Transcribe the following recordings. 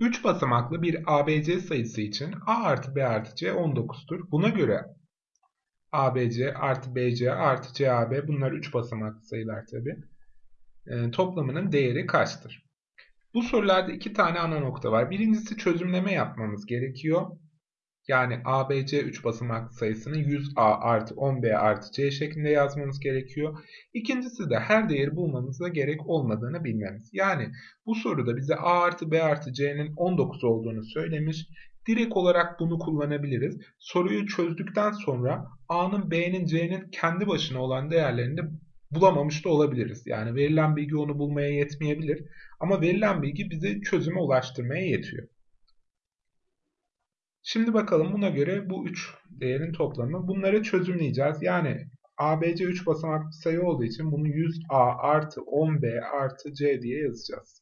3 basamaklı bir ABC sayısı için A artı B artı C 19'dur. Buna göre ABC artı BC artı CAB bunlar 3 basamaklı sayılar tabi. E, toplamının değeri kaçtır? Bu sorularda iki tane ana nokta var. Birincisi çözümleme yapmamız gerekiyor. Yani ABC 3 basamaklı sayısını 100A artı 10B artı C şeklinde yazmamız gerekiyor. İkincisi de her değeri bulmamıza gerek olmadığını bilmemiz. Yani bu soruda bize A artı B artı C'nin 19 olduğunu söylemiş. Direkt olarak bunu kullanabiliriz. Soruyu çözdükten sonra A'nın, B'nin, C'nin kendi başına olan değerlerini de bulamamış da olabiliriz. Yani verilen bilgi onu bulmaya yetmeyebilir. Ama verilen bilgi bizi çözüme ulaştırmaya yetiyor. Şimdi bakalım buna göre bu 3 değerin toplamı. Bunları çözümleyeceğiz. Yani ABC 3 basamaklı sayı olduğu için bunu 100A artı 10B artı C diye yazacağız.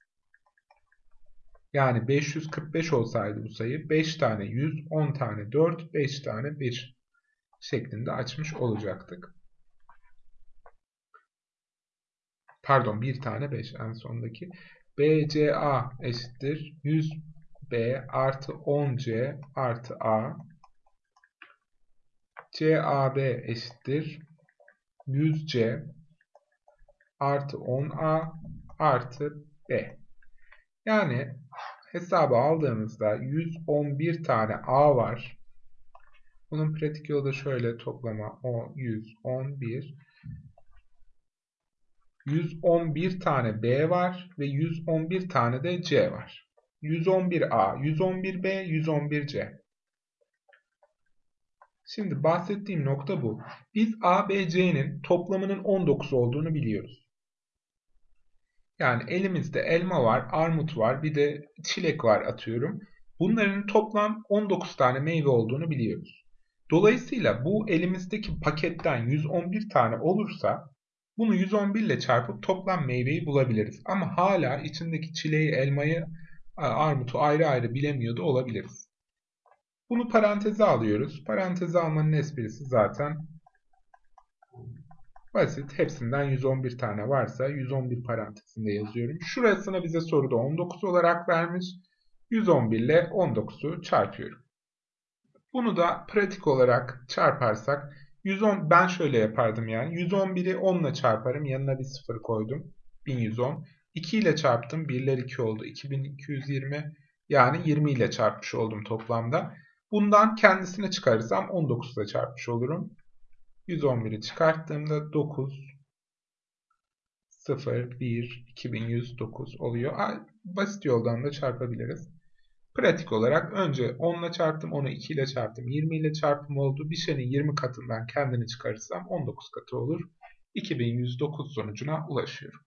Yani 545 olsaydı bu sayı 5 tane 100, 10 tane 4, 5 tane 1 şeklinde açmış olacaktık. Pardon 1 tane 5 en sondaki. BCA eşittir 100 B artı 10C artı A CAB eşittir 100C artı 10A artı B. Yani hesaba aldığımızda 111 tane A var. Bunun pratik yolu da şöyle toplama o 111 111 tane B var ve 111 tane de C var. 111A, 111B, 111C. Şimdi bahsettiğim nokta bu. Biz ABC'nin toplamının 19 olduğunu biliyoruz. Yani elimizde elma var, armut var, bir de çilek var atıyorum. Bunların toplam 19 tane meyve olduğunu biliyoruz. Dolayısıyla bu elimizdeki paketten 111 tane olursa bunu 111 ile çarpıp toplam meyveyi bulabiliriz. Ama hala içindeki çileği, elmayı armutu ayrı ayrı bilemiyor da olabiliriz. Bunu paranteze alıyoruz. Paranteze almanın esprisi zaten basit. Hepsinden 111 tane varsa 111 parantezinde yazıyorum. Şurasına bize soruda 19 olarak vermiş. 111 ile 19'u çarpıyorum. Bunu da pratik olarak çarparsak 110 ben şöyle yapardım yani 111'i 10 ile çarparım yanına bir sıfır koydum 1110 2 ile çarptım. 1'ler 2 oldu. 2220 yani 20 ile çarpmış oldum toplamda. Bundan kendisini çıkarırsam 19 ile çarpmış olurum. 111'i çıkarttığımda 9 0 1 2109 oluyor. Basit yoldan da çarpabiliriz. Pratik olarak önce 10 ile çarptım, onu 2 ile çarptım, 20 ile çarpım oldu. Bir şeyin 20 katından kendini çıkarırsam 19 katı olur. 2109 sonucuna ulaşıyorum.